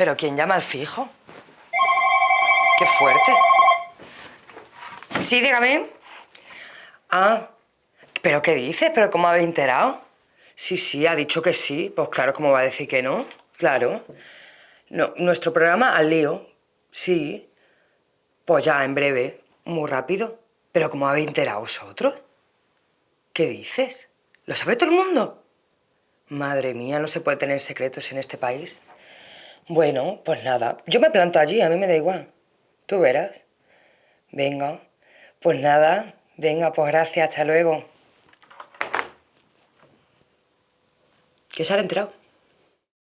¿Pero quién llama al fijo? ¡Qué fuerte! Sí, dígame. Ah, ¿pero qué dices? ¿Pero cómo habéis enterado? Sí, sí, ha dicho que sí. Pues claro, ¿cómo va a decir que no? Claro. Nuestro programa al lío. Sí. Pues ya, en breve. Muy rápido. ¿Pero cómo habéis enterado vosotros? ¿Qué dices? ¿Lo sabe todo el mundo? Madre mía, no se puede tener secretos en este país. Bueno, pues nada. Yo me planto allí, a mí me da igual. Tú verás. Venga. Pues nada. Venga, pues gracias. Hasta luego. ¿Qué se ha enterado?